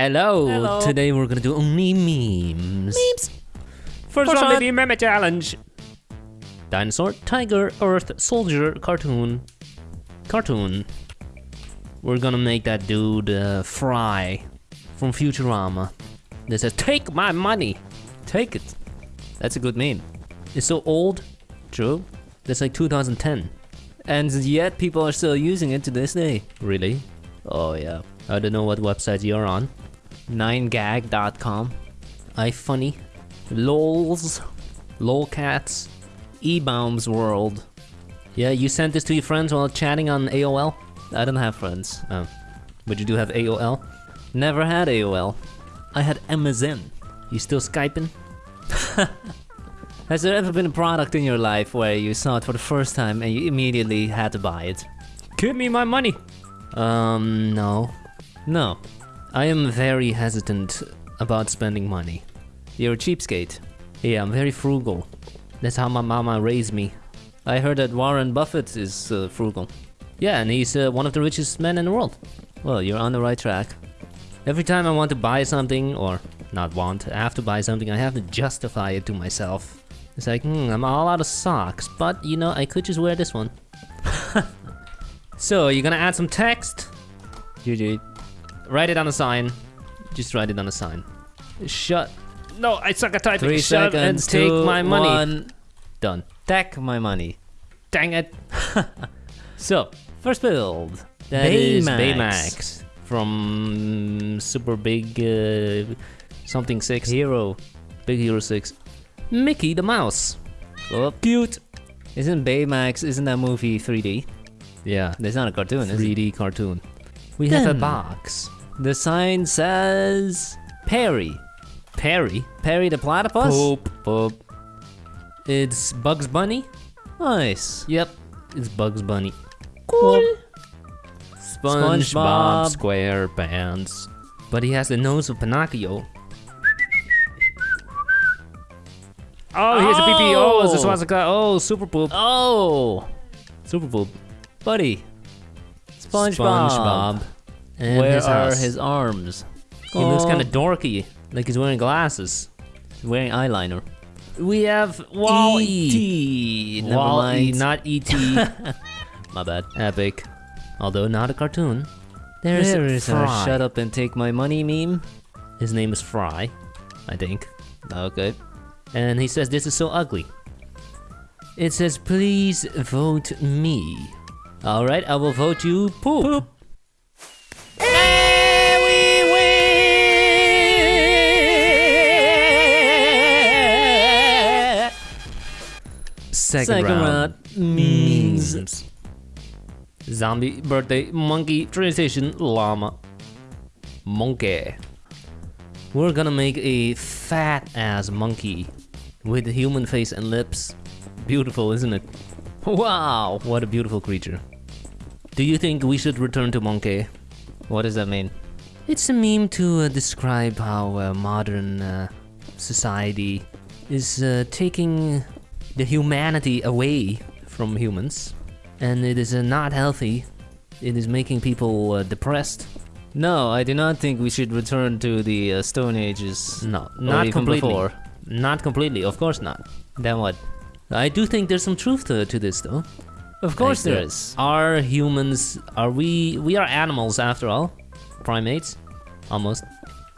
Hello. Hello. Today we're gonna do only memes. Memes. First, First one, one. baby, meme challenge. Dinosaur, tiger, earth, soldier, cartoon. Cartoon. We're gonna make that dude uh, Fry from Futurama. They says, "Take my money, take it." That's a good meme. It's so old. True. That's like 2010. And yet people are still using it to this day. Really? Oh yeah. I don't know what website you're on. 9gag.com. iFunny, LOLs, LOLcats. eBaum's World. Yeah, you sent this to your friends while chatting on AOL? I don't have friends. Oh. But you do have AOL? Never had AOL. I had MSN. You still Skyping? Has there ever been a product in your life where you saw it for the first time and you immediately had to buy it? Give me my money! Um, no. No. I am very hesitant about spending money. You're a cheapskate. Yeah, I'm very frugal. That's how my mama raised me. I heard that Warren Buffett is uh, frugal. Yeah, and he's uh, one of the richest men in the world. Well, you're on the right track. Every time I want to buy something, or not want, I have to buy something, I have to justify it to myself. It's like, hmm, I'm all out of socks, but you know, I could just wear this one. so, you're gonna add some text? GG. Write it on a sign. Just write it on a sign. Shut. No, I suck at typing. Three Shut seconds. and take two, my money. One. Done. Take my money. Dang it. So, first build. That is Baymax. Baymax from Super Big uh, something six. Hero. Big Hero Six. Mickey the Mouse. Oh, Cute. isn't Baymax, isn't that movie 3D? Yeah. That's not a cartoon, is 3D cartoon. We have a box. The sign says Perry. Perry. Perry the platypus? Poop. Poop. It's Bugs Bunny. Nice. Yep. It's Bugs Bunny. Cool. SpongeBob SpongeBob. SquarePants. But he has the nose of Pinocchio. Oh, here's a PP. Oh, it's a Oh. swastika. Oh, super poop. Oh, Super poop. buddy. SpongeBob. And Where his are house. his arms? He looks Oh, kind of dorky, like he's wearing glasses. he's wearing eyeliner. We have Wall-E. E.T. Never Wall-E, mind. not E.T. My bad. Epic. Although not a cartoon. There's There is a Fry. shut up and take my money meme. His name is Fry, I think. Okay. And he says this is so ugly. It says please vote me. Alright, I will vote you poop. Second, Second round. round. Memes. Memes. Zombie birthday monkey train station llama monkey. We're gonna make a fat ass monkey with a human face and lips. Beautiful, isn't it? Wow. What a beautiful creature. Do you think we should return to monkey? What does that mean? It's a meme to uh, describe how uh, modern uh, society is uh, taking the humanity away from humans, and it is uh, not healthy. It is making people uh, depressed. No, I do not think we should return to the uh, Stone Ages. No, not completely. Before. Not completely, of course not. Then what? I do think there's some truth to, to this, though. Of course Like, there uh. Are humans? Are we? We are animals after all, primates, almost.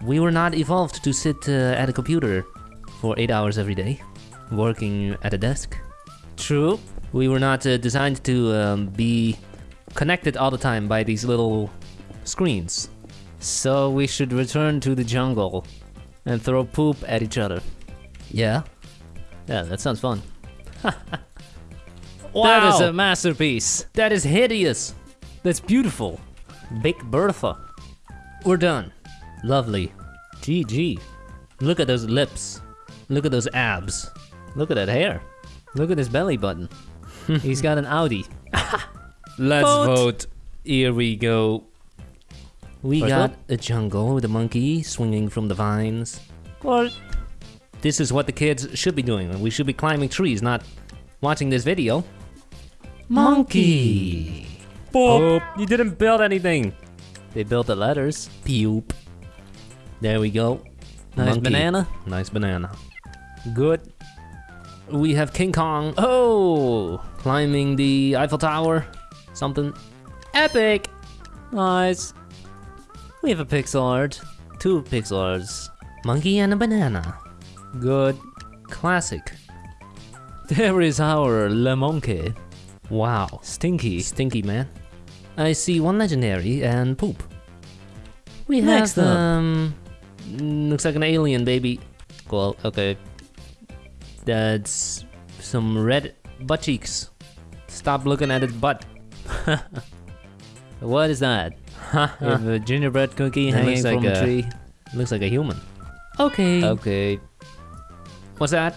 We were not evolved to sit uh, at a computer for eight hours every day, working at a desk. True. We were not uh, designed to um, be connected all the time by these little screens. So we should return to the jungle and throw poop at each other. Yeah. Yeah, that sounds fun. Wow. That is a masterpiece. that is hideous. That's beautiful. Big Bertha. We're done. Lovely. GG. Look at those lips. Look at those abs. Look at that hair. Look at his belly button. He's got an Audi. Let's Vote. vote. Here we go. We First got vote. a jungle with a monkey swinging from the vines. Well, This is what the kids should be doing. We should be climbing trees, not watching this video. Monkey. Boop. You didn't build anything. They built the letters. Pupe. There we go. Nice Monkey. banana. Nice banana. Good. We have King Kong Oh, climbing the Eiffel Tower. Something epic. nice. We have a pixel art. Two pixel arts. Monkey and a banana. Good. Classic. There is our Le Monkey. Wow. Stinky. Stinky man. I see one legendary and poop. We have Next um looks like an alien baby. Well, okay. That's some red butt cheeks. Stop looking at its butt. What is that? A gingerbread cookie It hanging looks like from a a- tree. Looks like a human. Okay. Okay. What's that?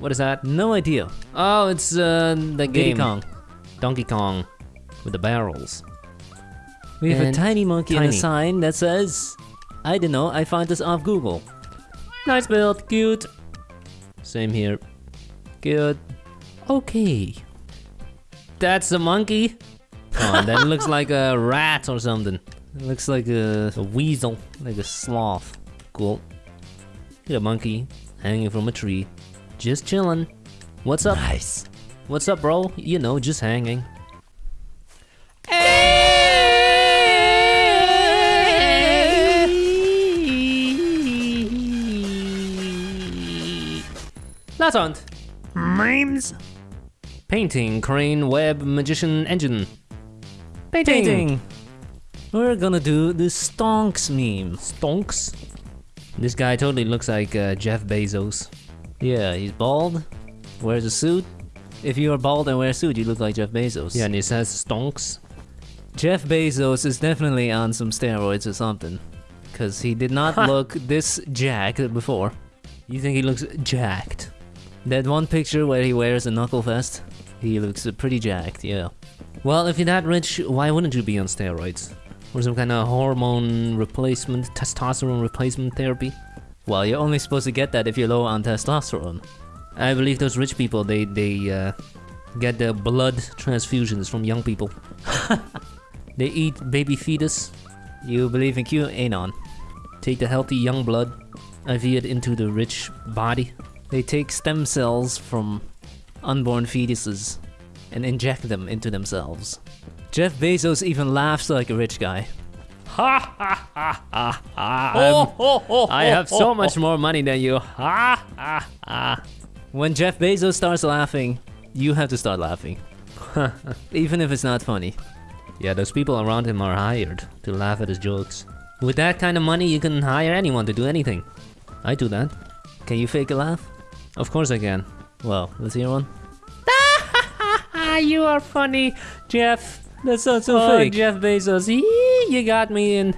What is that? No idea. Oh, it's uh the Diddy game Kong. Donkey Kong with the barrels. We have a tiny monkey and a sign that says, I don't know, I found this off Google. Nice build, cute. Same here. Good. Okay. That's a monkey. Oh, that looks like a rat or something. It looks like a A weasel. like a sloth. Cool. Get a monkey hanging from a tree. Just chilling. What's up? Nice. What's up, bro? You know, just hanging. Memes. Painting, crane, web, magician, engine. Painting. Painting. We're gonna do the stonks meme. Stonks. This guy totally looks like uh, Jeff Bezos. Yeah, he's bald, wears a suit. If you are bald and wear a suit, you look like Jeff Bezos. Yeah, and he says stonks. Jeff Bezos is definitely on some steroids or something. Cause he did not look this jacked before. You think he looks jacked? That one picture where he wears a knuckle vest, he looks pretty jacked, yeah. Well, if you're that rich, why wouldn't you be on steroids? Or some kind of hormone replacement, testosterone replacement therapy? Well, you're only supposed to get that if you're low on testosterone. I believe those rich people, they, they uh, get their blood transfusions from young people. they eat baby fetus, You believe in QAnon. take the healthy young blood, IV it into the rich body. They take stem cells from unborn fetuses and inject them into themselves. Jeff Bezos even laughs like a rich guy. Ha ha ha ha ha! I have so much more money than you. Ha ha ha! When Jeff Bezos starts laughing, you have to start laughing. even if it's not funny. Yeah, those people around him are hired to laugh at his jokes. With that kind of money, you can hire anyone to do anything. I do that. Can you fake a laugh? Of course I can. Well, let's hear one. You are funny, Jeff. That's not so oh, fake. Jeff Bezos. Yee, you got me in.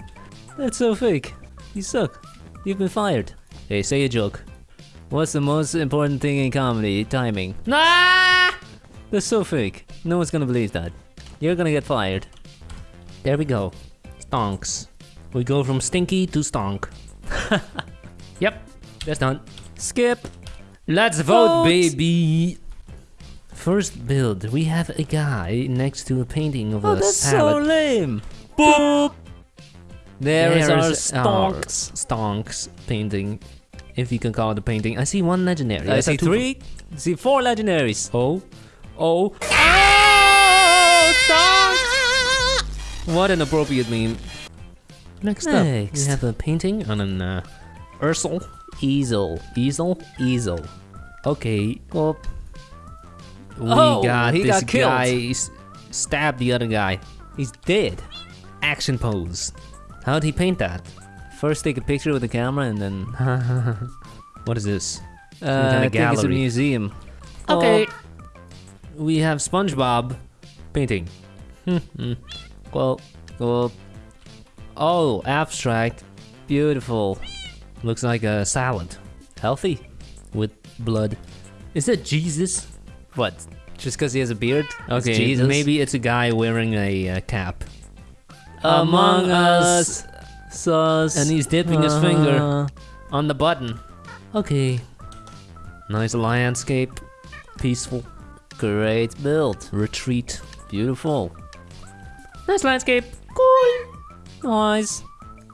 That's so fake. You suck. You've been fired. Hey, say a joke. What's the most important thing in comedy? Timing. Ah! That's so fake. No one's gonna believe that. You're gonna get fired. There we go. Stonks. We go from stinky to stonk. yep, that's done. Skip. Let's vote, Vote. baby. First build, we have a guy next to a painting of Oh, a that's so lame. Boop. There is our There's our stonks. stonks painting, if you can call it a painting. I see one legendary. I saw see three. I see four legendaries. Oh, oh, oh, stonks! What an appropriate meme. Next up, we have a painting on an uh, Ursel Easel. easel. Easel. Okay, Well, we Oh, got he this got killed. guy s- stab the other guy. he's dead. Action pose. How'd he paint that? First, take a picture with the camera, and then what is this? uh, kinda I think it's a gallery. museum. Okay. We have SpongeBob painting. Oh, well, well, Oh, abstract. beautiful, Looks like a salad healthy. with blood. Is that Jesus? What? Just because he has a beard? It's Okay, Jesus. maybe it's a guy wearing a uh, cap. Among Us. Sus. And he's dipping his finger Uh, on the button. Okay. Nice landscape. Peaceful. Great build. Retreat. Beautiful. Nice landscape. Cool. Nice.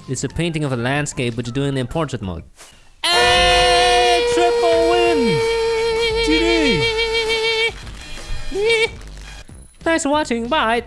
It's a painting of a landscape, but you're doing it in portrait mode. Hey, triple win! Thanks for watching, bye!